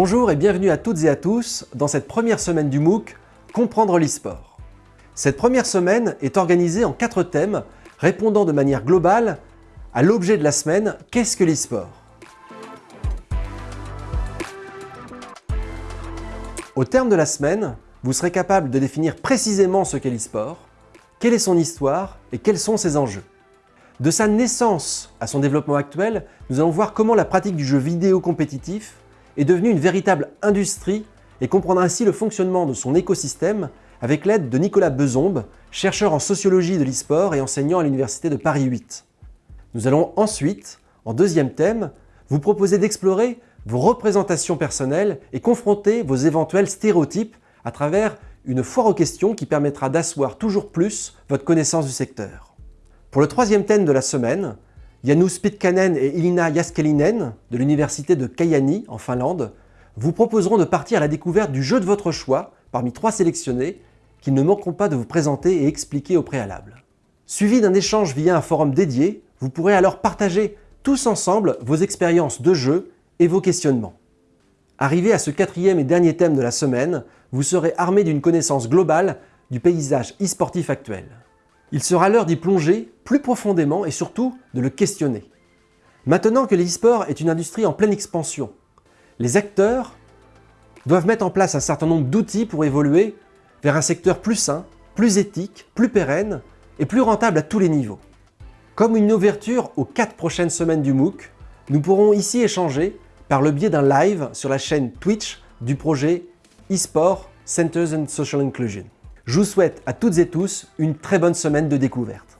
Bonjour et bienvenue à toutes et à tous dans cette première semaine du MOOC « Comprendre l'e-sport ». Cette première semaine est organisée en quatre thèmes répondant de manière globale à l'objet de la semaine « Qu'est-ce que l'e-sport » Au terme de la semaine, vous serez capable de définir précisément ce qu'est l'e-sport, quelle est son histoire et quels sont ses enjeux. De sa naissance à son développement actuel, nous allons voir comment la pratique du jeu vidéo compétitif est devenue une véritable industrie et comprendre ainsi le fonctionnement de son écosystème avec l'aide de Nicolas Bezombe, chercheur en sociologie de l'e-sport et enseignant à l'Université de Paris 8. Nous allons ensuite, en deuxième thème, vous proposer d'explorer vos représentations personnelles et confronter vos éventuels stéréotypes à travers une foire aux questions qui permettra d'asseoir toujours plus votre connaissance du secteur. Pour le troisième thème de la semaine, Janus Pitkanen et Ilina Jaskelinen de l'université de Kajaani en Finlande vous proposeront de partir à la découverte du jeu de votre choix parmi trois sélectionnés qu'ils ne manqueront pas de vous présenter et expliquer au préalable. Suivi d'un échange via un forum dédié, vous pourrez alors partager tous ensemble vos expériences de jeu et vos questionnements. Arrivé à ce quatrième et dernier thème de la semaine, vous serez armé d'une connaissance globale du paysage e-sportif actuel. Il sera l'heure d'y plonger plus profondément et surtout de le questionner. Maintenant que l'e-sport est une industrie en pleine expansion, les acteurs doivent mettre en place un certain nombre d'outils pour évoluer vers un secteur plus sain, plus éthique, plus pérenne et plus rentable à tous les niveaux. Comme une ouverture aux quatre prochaines semaines du MOOC, nous pourrons ici échanger par le biais d'un live sur la chaîne Twitch du projet eSport Centers and Social Inclusion. Je vous souhaite à toutes et tous une très bonne semaine de découverte.